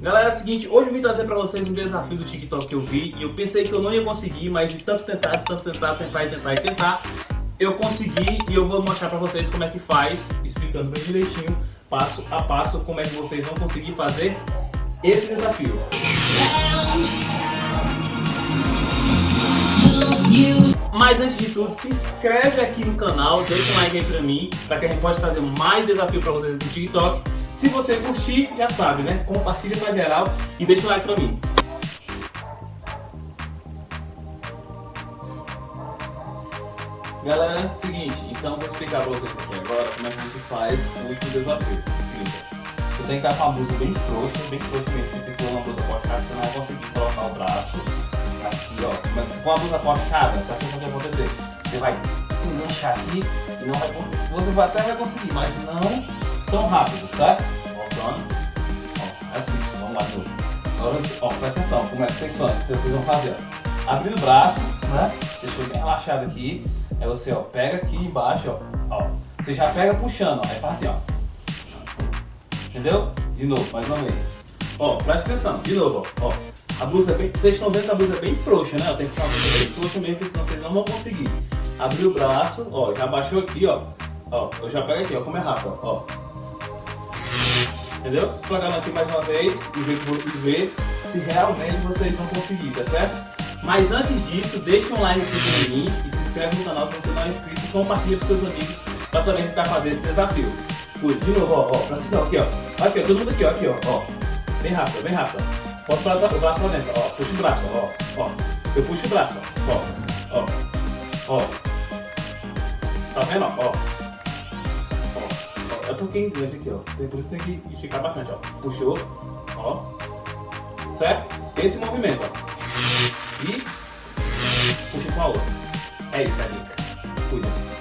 Galera, é o seguinte, hoje eu vim trazer pra vocês um desafio do TikTok que eu vi e eu pensei que eu não ia conseguir, mas de tanto tentar, de tanto tentar, tentar e tentar e tentar, eu consegui e eu vou mostrar pra vocês como é que faz, explicando bem direitinho, passo a passo, como é que vocês vão conseguir fazer esse desafio. Mas antes de tudo, se inscreve aqui no canal, deixa um like aí pra mim, pra que a gente possa trazer mais desafio pra vocês no TikTok. Se você curtir, já sabe, né? Compartilha pra geral e deixa um like pra mim. Galera, seguinte, então vou explicar pra vocês aqui agora como é que você faz o último desafio. Você tem que estar com a blusa bem frouxa, bem frouxa mesmo, se você for uma blusa postada, você não vai conseguir colocar o braço aqui, ó. Com a blusa postada, pra o que vai acontecer? Você vai enganchar aqui e não vai conseguir. Você até vai conseguir, mas não tão rápido, certo? Voltando. Ó, assim, vamos lá novo. Agora, ó, presta atenção, como é que vocês fazem? Vocês vão fazer, ó. O braço, né? Deixa bem relaxado aqui. Aí você, ó, pega aqui embaixo, ó. ó. Você já pega puxando, ó. Aí faz assim, ó. Entendeu? De novo, mais uma vez. Ó, presta atenção, de novo, ó. A blusa é bem. Vocês estão vendo que a blusa é bem frouxa, né? Tem que ser uma blusa bem frouxa mesmo, porque senão vocês não vão conseguir. Abrir o braço, ó, já baixou aqui, ó. Ó, eu já pego aqui, ó, como é rápido, ó. Entendeu? Vou pegar aqui mais uma vez e ver, ver se realmente vocês vão conseguir, tá certo? Mas antes disso, deixa um like aqui mim e se inscreve no canal se você não é inscrito e compartilha com seus amigos pra também tentar fazer esse desafio. Cuide, de novo, ó, ó, atenção, aqui, ó. Aqui, ó, todo mundo aqui, ó, aqui, ó, ó. Bem rápido, bem rápido. Bota o braço pra dentro, ó, puxa o braço, ó, ó. Eu puxo o braço, ó, ó, ó. Tá vendo, ó, ó. É porque em inglês aqui, ó. Por isso tem que esticar bastante, ó. Puxou, ó. Certo? Esse movimento, ó. E puxa com a outra. É isso, é.